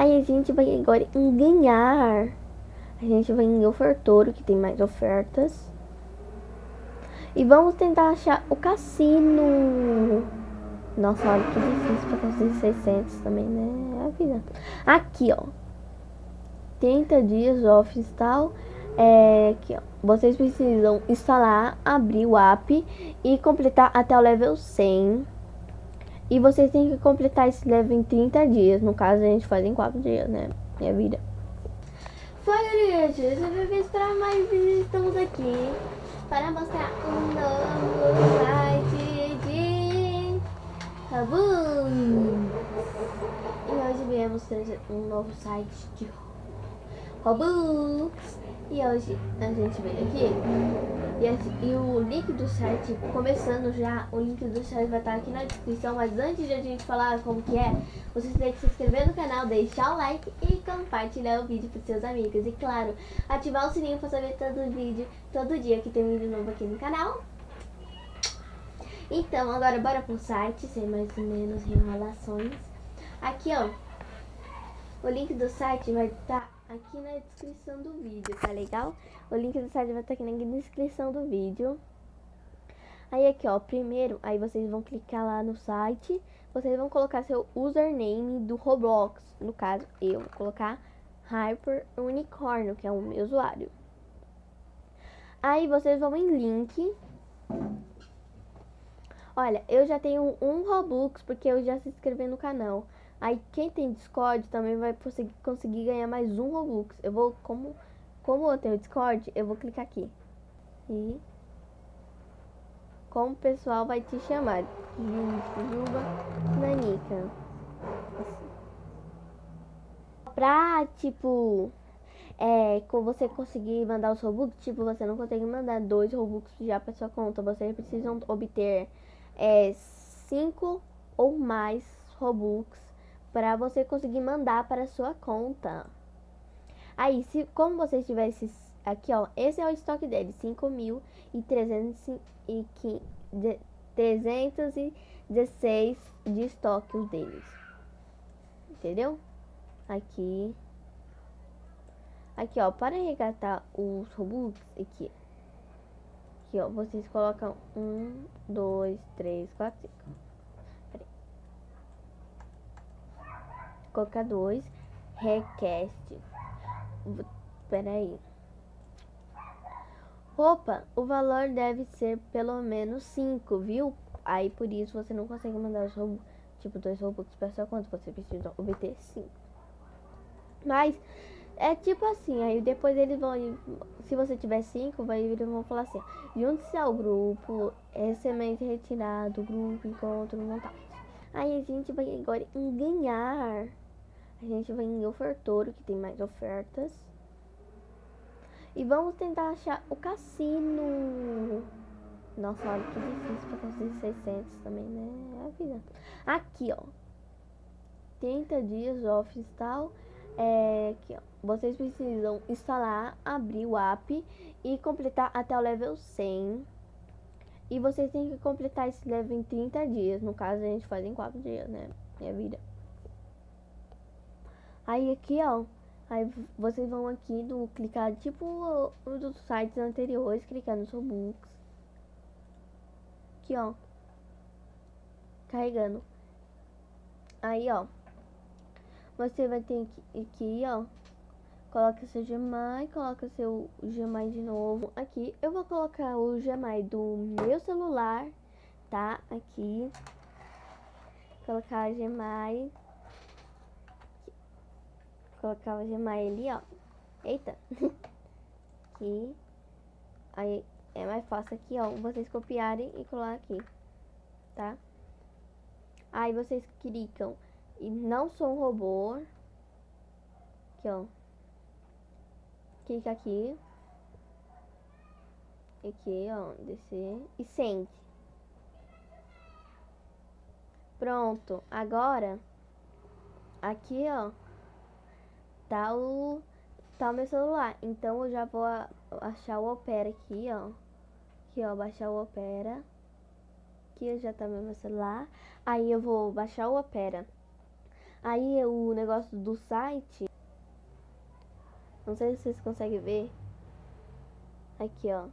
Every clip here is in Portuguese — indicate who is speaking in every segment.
Speaker 1: Aí a gente vai agora em ganhar. A gente vai em ofertoro, que tem mais ofertas. E vamos tentar achar o cassino. Nossa, olha que difícil pra conseguir 600 também, né? É a vida. Aqui, ó. 30 dias off install. É, aqui, ó. Vocês precisam instalar, abrir o app e completar até o level 100. E vocês têm que completar esse level em 30 dias. No caso, a gente faz em 4 dias, né? Minha vida. Foi, gente. Esse é vídeo para mais Estamos aqui para mostrar um novo site de Robux. E hoje viemos trazer um novo site de Robux. E hoje a gente vem aqui e, e, o link do site, começando já, o link do site vai estar aqui na descrição, mas antes de a gente falar como que é, vocês têm que se inscrever no canal, deixar o like e compartilhar o vídeo para seus amigos. E claro, ativar o sininho para saber todo vídeo, todo dia que tem vídeo novo aqui no canal. Então, agora bora pro site, sem mais ou menos enrolações. Aqui, ó, o link do site vai estar aqui na descrição do vídeo, tá legal? O link do site vai estar aqui na descrição do vídeo. Aí aqui, ó, primeiro, aí vocês vão clicar lá no site, vocês vão colocar seu username do Roblox. No caso, eu vou colocar Hyper Unicorn, que é o meu usuário. Aí vocês vão em link. Olha, eu já tenho um Robux porque eu já se inscrevi no canal. Aí quem tem Discord também vai conseguir ganhar mais um Robux. Eu vou, como, como eu tenho Discord, eu vou clicar aqui. E como o pessoal vai te chamar? Juba Nanica. Pra, tipo, é, com você conseguir mandar os Robux, tipo, você não consegue mandar dois Robux já pra sua conta. Você precisa obter é, cinco ou mais Robux para você conseguir mandar para sua conta. Aí, se como você tivesse aqui, ó, esse é o estoque dele, 5.316 de estoque os deles. Entendeu? Aqui. Aqui, ó, para resgatar os Robux, aqui. Aqui, ó, vocês colocam 1, 2, 3, 4, 5. colocar dois request. Peraí. Opa, o valor deve ser pelo menos 5, viu? Aí por isso você não consegue mandar os robôs, tipo dois robôs para sua conta, você precisa obter 5. Mas é tipo assim, aí depois eles vão, se você tiver 5, vai eles vão falar assim, junte-se ao grupo, semente retirado, grupo, encontro, montagem. Aí a gente vai agora ganhar. A gente vai em ofertoro, que tem mais ofertas. E vamos tentar achar o cassino. Nossa, olha que difícil pra conseguir 600 também, né? É a vida. Aqui, ó. 30 dias off install. É, aqui, ó. Vocês precisam instalar, abrir o app e completar até o level 100. E vocês têm que completar esse level em 30 dias. No caso, a gente faz em 4 dias, né? Minha vida. Aí aqui, ó, aí vocês vão aqui do clicar tipo dos sites anteriores, clicar no Robux. Aqui, ó. Carregando. Aí, ó. Você vai ter que aqui, ó. Coloca seu Gmail, coloca seu Gmail de novo. Aqui, eu vou colocar o Gmail do meu celular, tá? Aqui. Colocar Gmail colocar o Gmail ali, ó. Eita. aqui. Aí é mais fácil aqui, ó. Vocês copiarem e colar aqui. Tá? Aí vocês clicam e não sou um robô. Aqui, ó. Clica aqui. Aqui, ó. Descer. E sente. Pronto. Agora, aqui, ó tá o, tá o meu celular. Então eu já vou achar o Opera aqui, ó. Aqui, ó, baixar o Opera. Aqui já tá meu celular. Aí eu vou baixar o Opera. Aí o negócio do site. Não sei se vocês conseguem ver. Aqui, ó.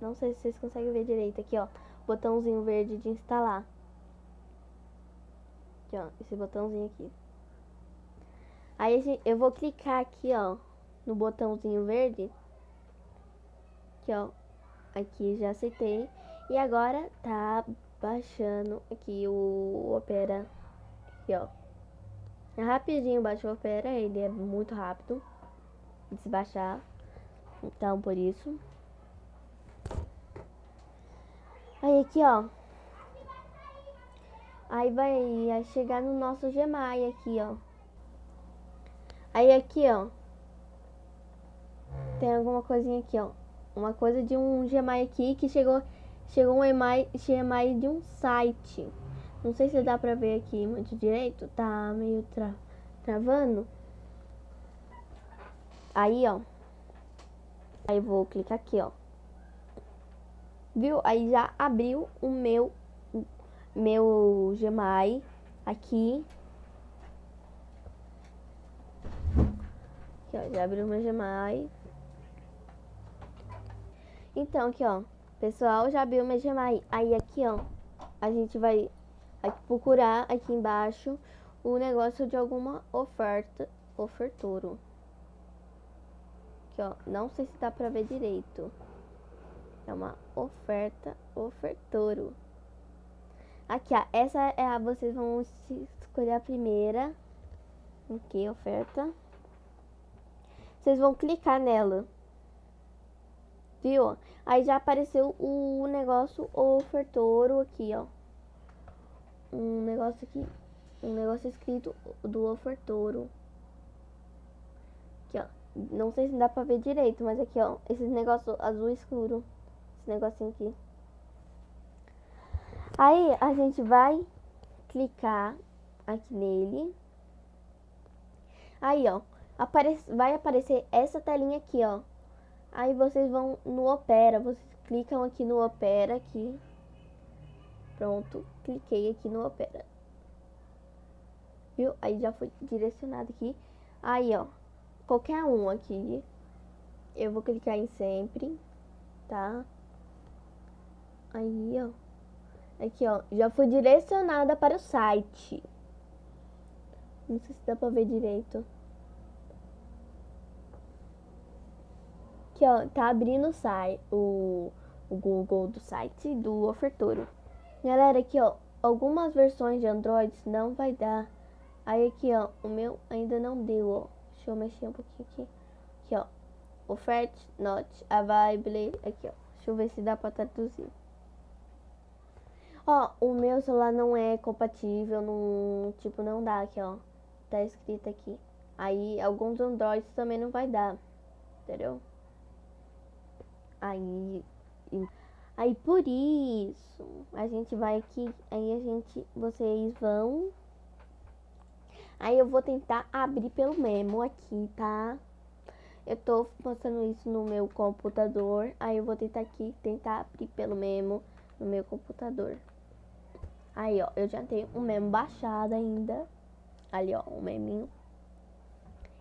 Speaker 1: Não sei se vocês conseguem ver direito. Aqui, ó. Botãozinho verde de instalar. Aqui, ó. Esse botãozinho aqui. Aí eu vou clicar aqui, ó. No botãozinho verde. Aqui, ó. Aqui já aceitei. E agora tá baixando aqui o Opera. Aqui, ó. É rapidinho baixa o Opera. Ele é muito rápido de se baixar. Então, por isso. Aí aqui, ó. Aí vai chegar no nosso Gmail aqui, ó. Aí aqui, ó. Tem alguma coisinha aqui, ó. Uma coisa de um Gmail aqui que chegou chegou um email, Gmail de um site. Não sei se dá pra ver aqui muito direito, tá meio tra travando. Aí, ó. Aí vou clicar aqui, ó. Viu? Aí já abriu o meu meu Gmail aqui. Aqui, ó, já abriu meu Gmail. Então, aqui, ó. Pessoal, já abriu meu Gmail. Aí aqui, ó. A gente vai aqui, procurar aqui embaixo o negócio de alguma oferta. Oferturo. Aqui, ó. Não sei se dá pra ver direito. É uma oferta, ofertouro. Aqui, ó. Essa é a... Vocês vão escolher a primeira. Aqui, oferta. Vocês vão clicar nela. Viu? Aí já apareceu o negócio ofertouro aqui, ó. Um negócio aqui. Um negócio escrito do ofertouro. Aqui, ó. Não sei se dá pra ver direito, mas aqui, ó. Esse negócio azul escuro. Esse negocinho aqui. Aí a gente vai clicar aqui nele. Aí, ó. Aparece, vai aparecer essa telinha aqui, ó. Aí vocês vão no Opera. Vocês clicam aqui no Opera aqui. Pronto. Cliquei aqui no Opera. Viu? Aí já foi direcionado aqui. Aí, ó qualquer um aqui. Eu vou clicar em sempre, tá? Aí, ó. Aqui, ó. Já foi direcionada para o site. Não sei se dá pra ver direito. Aqui, ó. Tá abrindo site, o, o Google do site do ofertouro. Galera, aqui, ó. Algumas versões de Android não vai dar. Aí aqui, ó. O meu ainda não deu, ó. Deixa eu mexer um pouquinho aqui. Aqui, ó. Offert not available. Aqui, ó. Deixa eu ver se dá pra traduzir. Ó, o meu celular não é compatível, não, tipo, não dá aqui, ó. Tá escrito aqui. Aí, alguns Androids também não vai dar. Entendeu? Aí, aí por isso, a gente vai aqui, aí a gente, vocês vão Aí eu vou tentar abrir pelo memo aqui, tá? Eu tô mostrando isso no meu computador. Aí eu vou tentar aqui, tentar abrir pelo memo no meu computador. Aí, ó, eu já tenho um memo baixado ainda. Ali, ó, um meminho.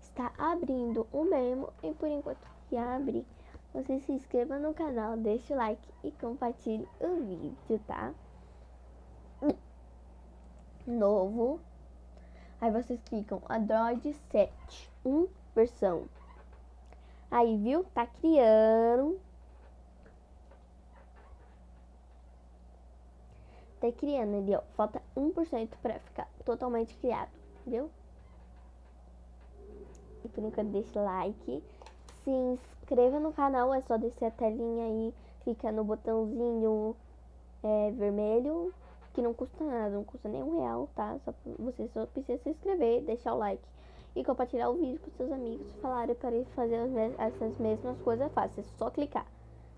Speaker 1: Está abrindo o memo e por enquanto que abre, você se inscreva no canal, deixe o like e compartilhe o vídeo, tá? Novo Aí vocês clicam Android 7, 1 versão. Aí, viu? Tá criando. Tá criando ali, ó. Falta 1% pra ficar totalmente criado, viu? E por enquanto, deixa like. Se inscreva no canal, é só descer a telinha aí, clicar no botãozinho é, vermelho que não custa nada, não custa nem um real, tá? Só, você só precisa se inscrever, deixar o like e compartilhar o vídeo com seus amigos. Falarem para eles fazer essas mesmas coisas fáceis, é só clicar.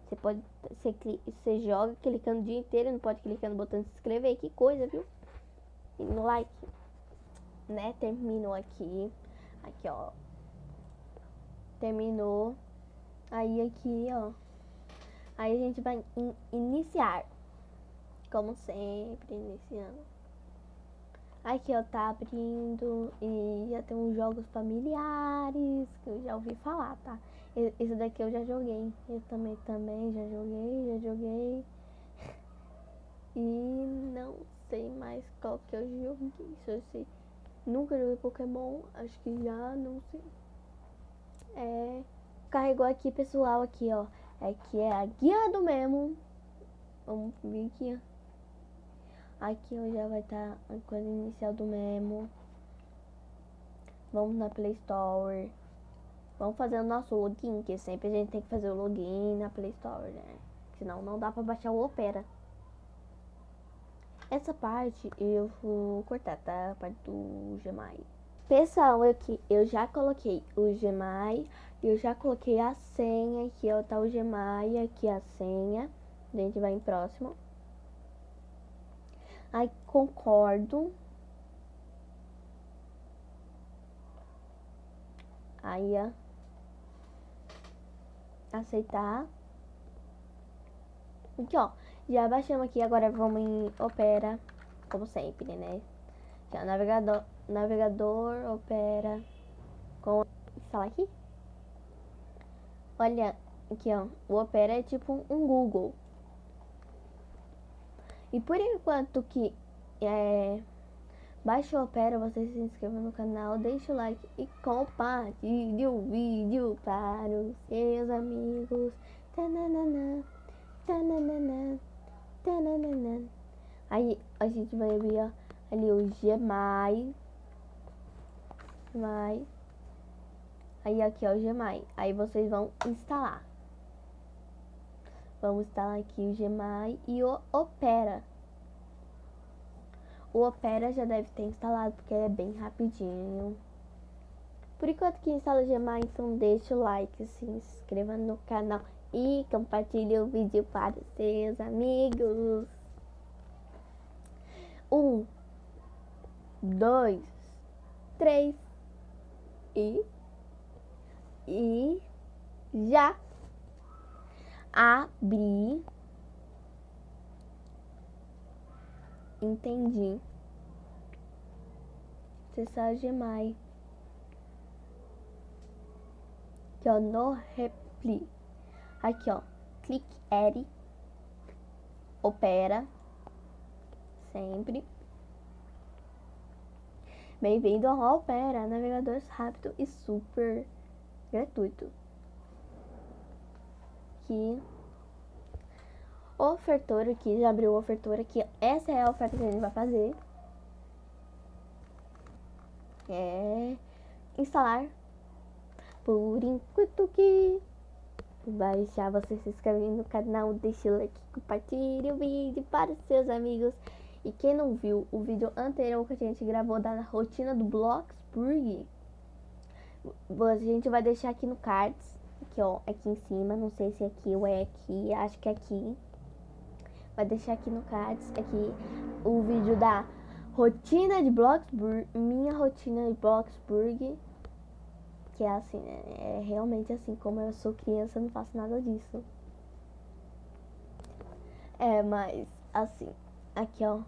Speaker 1: Você pode, você, você joga clicando o dia inteiro, não pode clicar no botão de se inscrever, que coisa, viu? E no like, né? Terminou aqui, aqui ó, terminou. Aí aqui, ó, aí a gente vai in iniciar como sempre, iniciando. Aqui, ó, tá abrindo e já tem uns jogos familiares que eu já ouvi falar, tá? Esse daqui eu já joguei. Eu também, também já joguei, já joguei. E não sei mais qual que eu joguei. Eu sei. Nunca joguei Pokémon, acho que já, não sei. É. Carregou aqui, pessoal, aqui, ó. Aqui é a guia do Memo. Vamos vir aqui, ó. Aqui ó, já vai estar tá a coisa inicial do Memo. Vamos na Play Store. Vamos fazer o nosso login, que sempre a gente tem que fazer o login na Play Store, né? Senão não dá pra baixar o Opera. Essa parte eu vou cortar, tá? A parte do Gmail. Pessoal, aqui eu já coloquei o Gmail, eu já coloquei a senha, aqui ó, tá o Gmail, aqui a senha. A gente vai em próximo. Aí concordo. Aí, ó. Aceitar. Aqui, ó. Já baixamos aqui, agora vamos em Opera, como sempre, né? Já, navegador, navegador, Opera, com... Instalar aqui? Olha, aqui, ó. O Opera é tipo um Google. E por enquanto que é, baixa o Opera, você se inscreva no canal, deixa o like e compartilhe o vídeo para os seus amigos. Tananana, tananana. Aí a gente vai abrir ó, ali o Gmail. Vai. Aí aqui ó, o Gmail. Aí vocês vão instalar. Vamos instalar aqui o Gmail e o Opera. O Opera já deve ter instalado porque é bem rapidinho. Por enquanto que instala o Gmail, então deixa o like, se inscreva no canal e compartilhe o vídeo para seus amigos. Um, dois, três e e já abri. Entendi. Acessar Gmail. Que eu não repli. Aqui, ó. Clique Add. Opera. Sempre. Bem-vindo ao Opera, navegador rápido e super gratuito. Aqui. Ofertor aqui, já abriu ofertor aqui. Essa é a oferta que a gente vai fazer. É instalar. Por enquanto que baixar, você se inscreve no canal, deixa o like, compartilhe o vídeo para os seus amigos. E quem não viu o vídeo anterior que a gente gravou da rotina do Bloxburg, a gente vai deixar aqui no cards, aqui ó, aqui em cima, não sei se é aqui ou é aqui, acho que é aqui. Vai deixar aqui no cards, aqui o vídeo da rotina de Bloxburg, minha rotina de Bloxburg que é assim, né? É realmente assim, como eu sou criança, eu não faço nada disso. É, mas assim, aqui ó.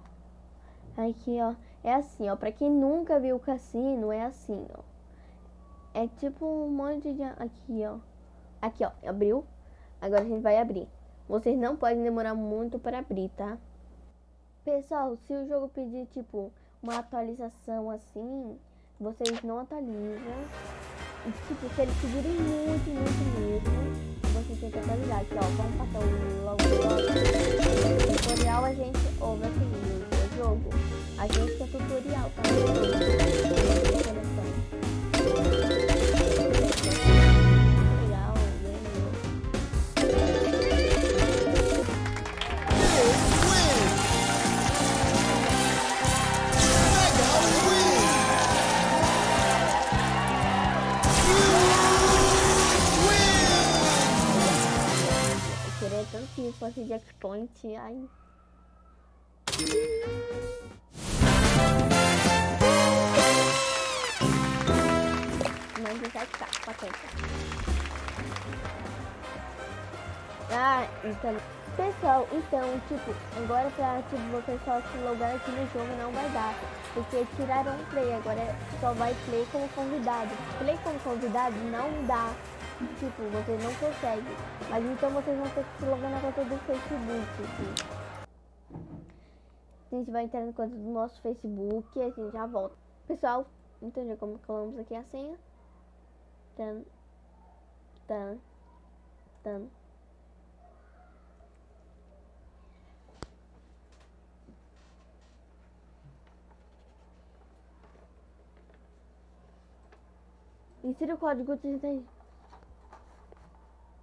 Speaker 1: Aqui ó. É assim, ó. Pra quem nunca viu o cassino, é assim, ó. É tipo um monte de. Aqui, ó. Aqui, ó. Abriu. Agora a gente vai abrir. Vocês não podem demorar muito para abrir, tá? Pessoal, se o jogo pedir, tipo, uma atualização assim, vocês não atualizam. Tipo, se eles pedirem muito, muito mesmo, você tem que atualizar aqui, ó. Vamos passar o logo logo. Tutorial a gente ouve assim, o jogo. A gente quer tutorial, tá? Checkpoint, ai. Mais 17k, potência. Ah, então, Pessoal, então, tipo, agora pra tipo, você só se logar aqui no jogo não vai dar. Porque tiraram o play, agora só vai play como convidado. Play como convidado não dá. Tipo, você não consegue. Mas então vocês vão ter que se logar na conta do Facebook. Assim. A gente vai entrar na conta do nosso Facebook e a gente já volta. Pessoal, entendeu como colamos aqui a senha? Tan, tan, tan. Insira o código 30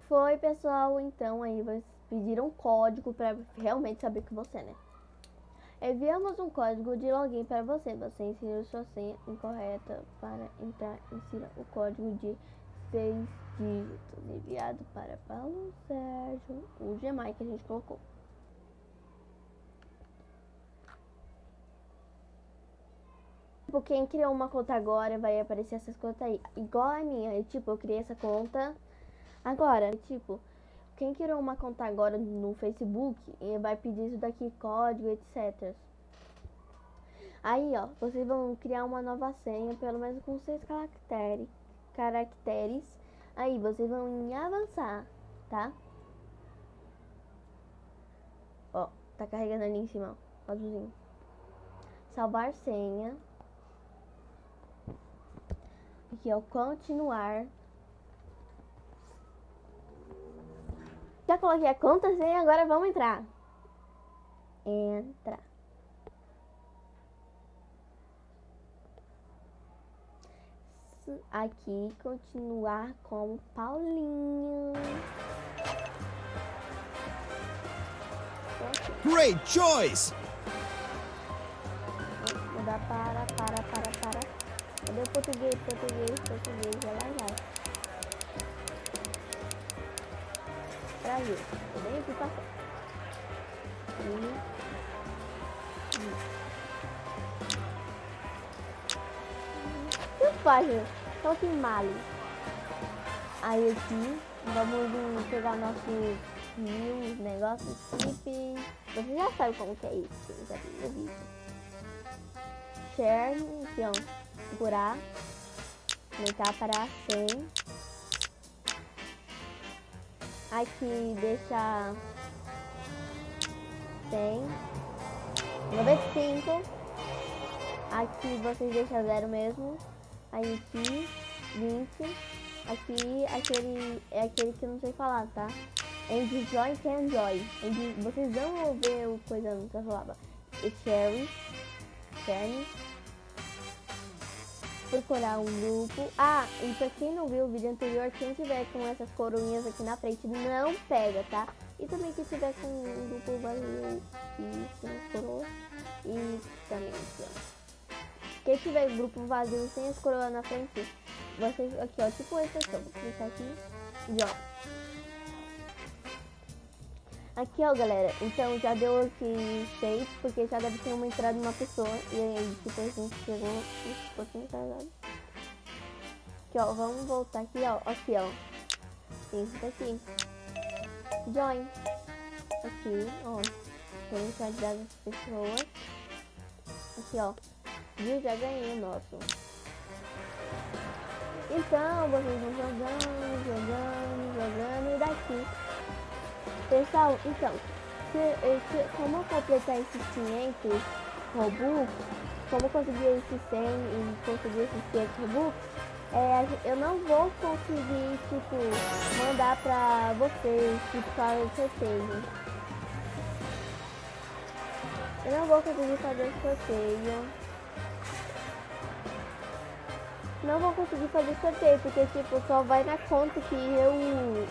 Speaker 1: Foi, pessoal. Então, aí vocês pediram um código para realmente saber que você, né? Enviamos um código de login para você. Você inseriu sua senha incorreta para entrar. Insira o código de 6 dígitos enviado para Paulo Sérgio, o Gmail que a gente colocou. Tipo, quem criou uma conta agora vai aparecer essas contas aí. Igual a minha. E, tipo, eu criei essa conta agora. Tipo, quem criou uma conta agora no Facebook vai pedir isso daqui, código, etc. Aí, ó, vocês vão criar uma nova senha, pelo menos com seis caracteres. caracteres. Aí, vocês vão em avançar, tá? Ó, tá carregando ali em cima, ó, azulzinho. Salvar senha. Aqui, ó, continuar. Já coloquei a conta sem, agora vamos entrar. Entra. Aqui, continuar com Paulinho.
Speaker 2: Great choice!
Speaker 1: Mudar para, para, para, para. Cadê o português, português, português? Vai lá, vai. Brasil. Bem aqui passando. E... Que página? Só que male. Aí aqui, vamos pegar nossos mil negócios, clipe. Você já sabe como que é isso, já viu o vídeo. Share, ó segurar, aumentar para 100. Aqui deixa 100, 95. Aqui vocês deixam zero mesmo. Aí aqui 20. Aqui aquele é aquele que eu não sei falar, tá? Join can. And, vocês vão ver o coisa não sei falar. Cherry, Cherry procurar um grupo. Ah, e pra quem não viu o vídeo anterior, quem tiver com essas coroinhas aqui na frente não pega, tá? E também quem tiver com um grupo vazio e sem as coroas. E também. Quem tiver grupo vazio sem as coroas na frente, vocês aqui, ó, tipo esse aqui. Vou clicar aqui e ó. Aqui, ó, galera. Então, já deu aqui 6, porque já deve ter uma entrada uma pessoa. E aí, tipo, a gente chegou um pouquinho atrasado. Aqui, ó. Vamos voltar aqui, ó. Aqui, ó. Isso daqui. Join. Aqui, ó. Tem quantidade de pessoas. Aqui, ó. Viu? Já ganhei o nosso. Então, vocês vão jogando, jogando, jogando. E daqui Pessoal, então, se, se, como completar esses 500 Robux, como conseguir esses 100 e conseguir esses 500 Robux, é, eu não vou conseguir, tipo, mandar pra vocês, tipo, para o sorteio. Eu não vou conseguir fazer sorteio. Não vou conseguir fazer sorteio, porque, tipo, só vai na conta que eu,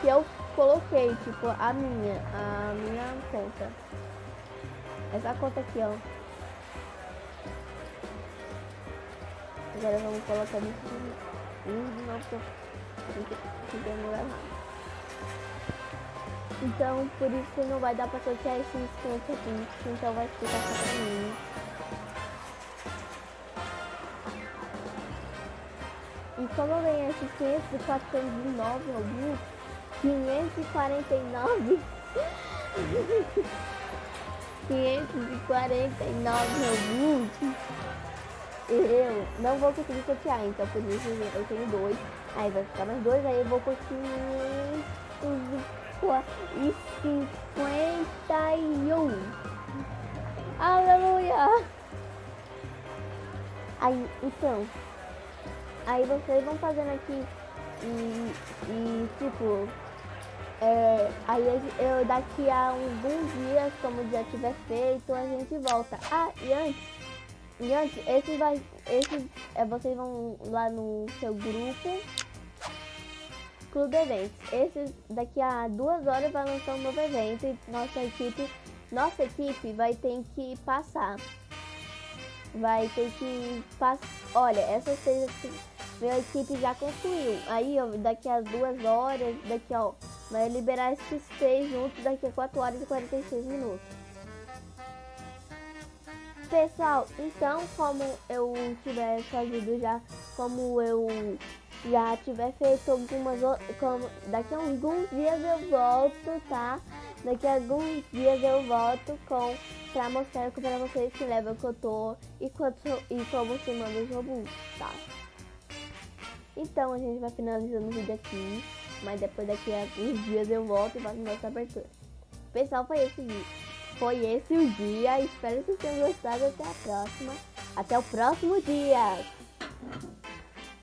Speaker 1: que eu coloquei, tipo, a minha, a minha conta. Essa conta aqui, ó. Agora vamos colocar isso de novo que demorar errado. Então, por isso não vai dar pra sortear esses 500 aqui, então vai ficar só pra mim. E como eu ganhei esses 500 de 409 alguns, 549 549 Robux. Eu não vou conseguir sortear, então por isso eu tenho dois. Aí vai ficar mais dois, aí eu vou conseguir e 51. Aleluia! Aí, então, aí vocês vão fazendo aqui e, e tipo, é, aí eu daqui a alguns dias, como já tiver feito, a gente volta. Ah, e antes, e antes, esse vai, esse, é, vocês vão lá no seu grupo, Clube Eventos. Esse daqui a duas horas vai lançar um novo evento e nossa equipe, nossa equipe vai ter que passar vai ter que passar. Olha, essas seis minha equipe já construiu. Aí, ó, daqui a duas horas, daqui, ó, vai liberar esses seis juntos daqui a 4 horas e 46 minutos. Pessoal, então, como eu tiver fazido já, como eu já tiver feito algumas como daqui a alguns dias eu volto, tá? Daqui a alguns dias eu volto com pra mostrar para vocês que level que eu tô e, quanto, e como se manda os robôs, tá? Então a gente vai finalizando o vídeo aqui, mas depois daqui a alguns dias eu volto e faço nossa abertura. Pessoal, foi esse. Foi esse o dia. Espero que vocês tenham gostado. Até a próxima. Até o próximo dia.